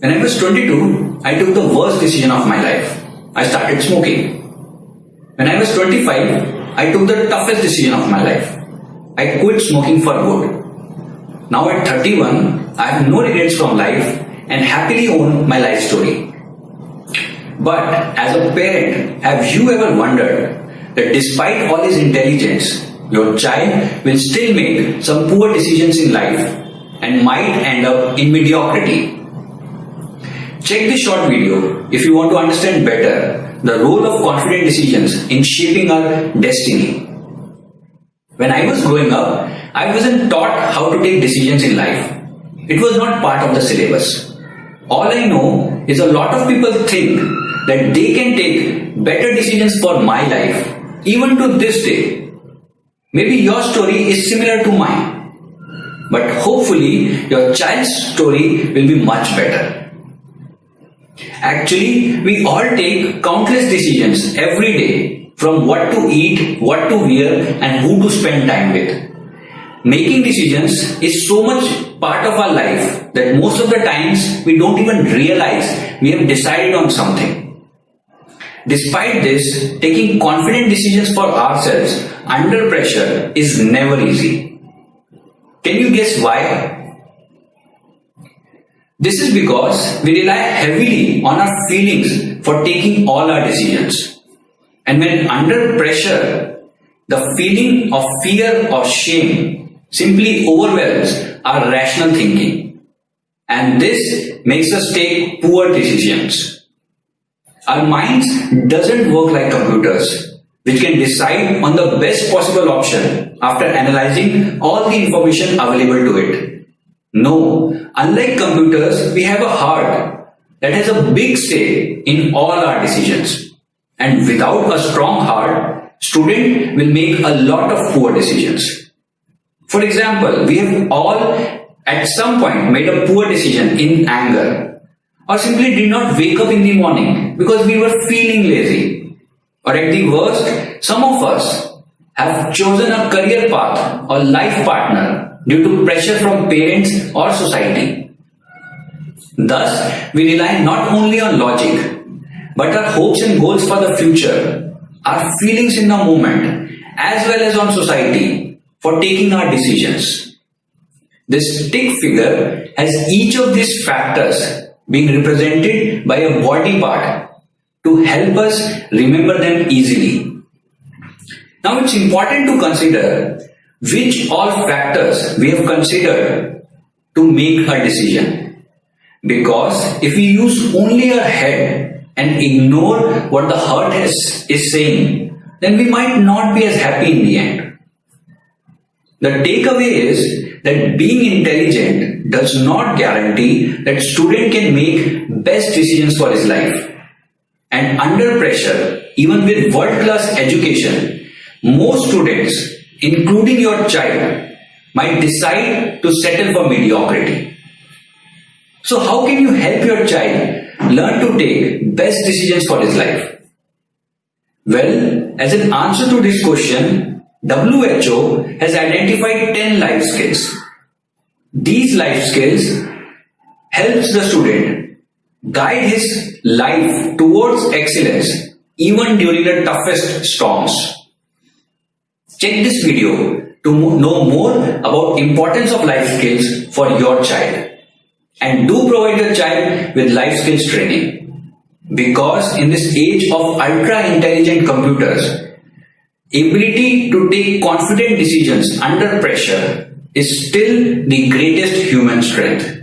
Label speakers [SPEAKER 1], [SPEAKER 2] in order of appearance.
[SPEAKER 1] When I was 22, I took the worst decision of my life. I started smoking. When I was 25, I took the toughest decision of my life. I quit smoking for good. Now at 31, I have no regrets from life and happily own my life story. But as a parent, have you ever wondered that despite all his intelligence, your child will still make some poor decisions in life and might end up in mediocrity? Check this short video if you want to understand better the role of confident decisions in shaping our destiny. When I was growing up, I wasn't taught how to take decisions in life. It was not part of the syllabus. All I know is a lot of people think that they can take better decisions for my life, even to this day. Maybe your story is similar to mine. But hopefully, your child's story will be much better. Actually, we all take countless decisions every day from what to eat, what to wear, and who to spend time with. Making decisions is so much part of our life that most of the times we don't even realize we have decided on something. Despite this, taking confident decisions for ourselves under pressure is never easy. Can you guess why? This is because we rely heavily on our feelings for taking all our decisions. And when under pressure, the feeling of fear or shame simply overwhelms our rational thinking. And this makes us take poor decisions. Our minds doesn't work like computers, which can decide on the best possible option after analyzing all the information available to it. No, unlike computers, we have a heart that has a big say in all our decisions. And without a strong heart, student will make a lot of poor decisions. For example, we have all at some point made a poor decision in anger or simply did not wake up in the morning because we were feeling lazy. Or at the worst, some of us have chosen a career path or life partner due to pressure from parents or society. Thus, we rely not only on logic, but our hopes and goals for the future, our feelings in the moment, as well as on society for taking our decisions. This stick figure has each of these factors being represented by a body part to help us remember them easily. Now it's important to consider which all factors we have considered to make a decision. Because if we use only our head and ignore what the heart is, is saying, then we might not be as happy in the end. The takeaway is that being intelligent does not guarantee that student can make best decisions for his life. And under pressure, even with world-class education, most students including your child, might decide to settle for mediocrity. So how can you help your child learn to take best decisions for his life? Well, as an answer to this question, WHO has identified 10 life skills. These life skills helps the student guide his life towards excellence even during the toughest storms. Check this video to know more about importance of life skills for your child. And do provide your child with life skills training. Because in this age of ultra intelligent computers, ability to take confident decisions under pressure is still the greatest human strength.